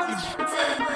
lost.